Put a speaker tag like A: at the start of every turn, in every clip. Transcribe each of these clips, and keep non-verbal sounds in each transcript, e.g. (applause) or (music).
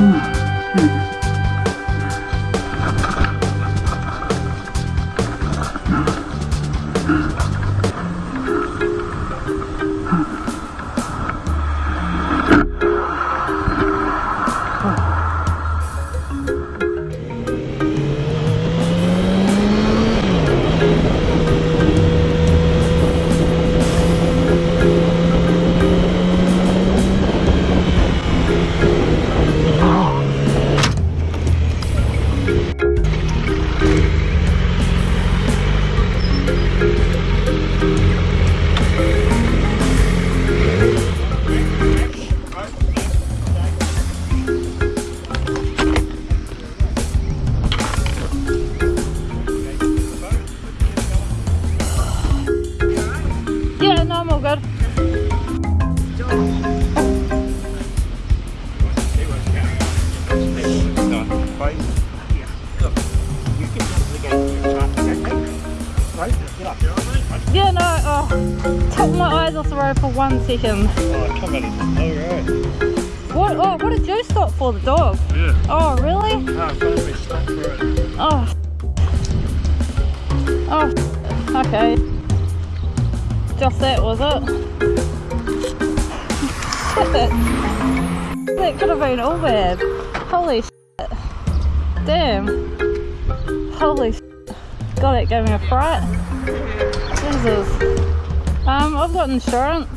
A: Hmm. होगा Yeah, no, oh, top my eyes off the road for one second.
B: Oh, come on, alright.
A: What, oh, what did you stop for, the dog?
B: Yeah.
A: Oh, really?
B: No, I stopped for it.
A: Oh. Oh, okay. Just that, was it? (laughs) That could have been over. Holy shit. Damn. Holy shit. God, it gave me a fright. Jesus. Um, I've got insurance.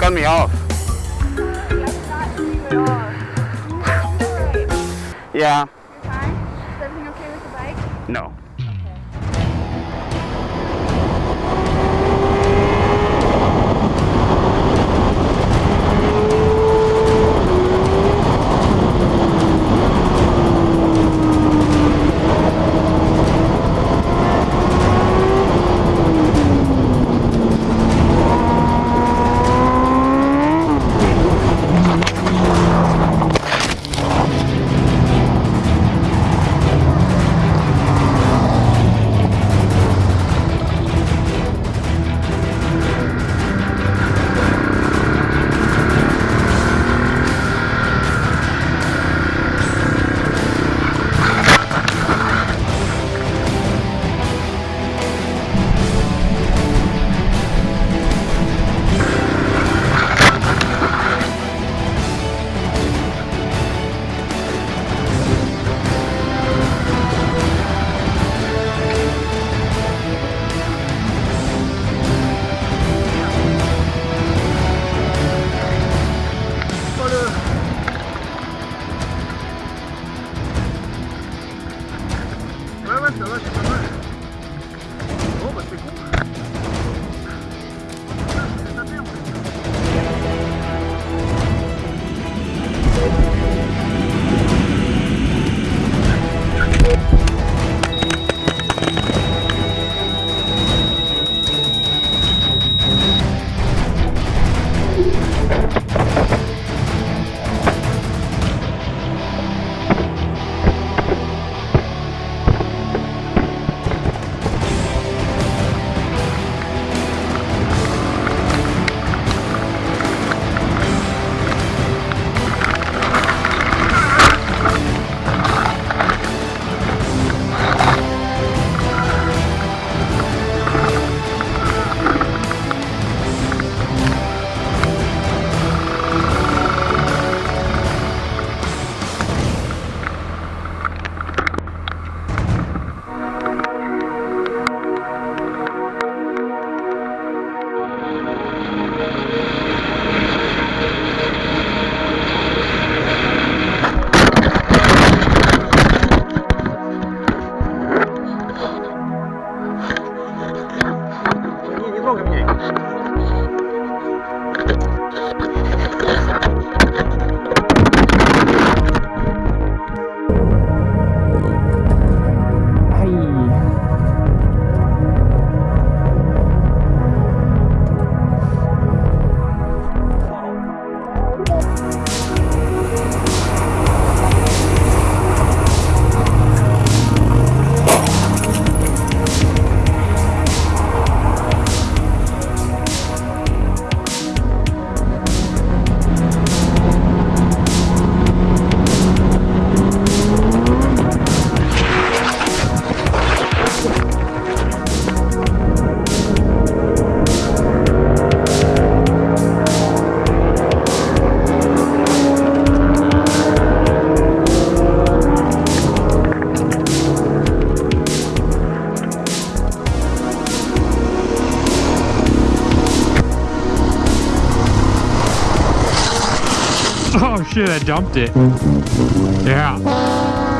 C: Cut me off. Yeah.
D: should have dumped it. Yeah.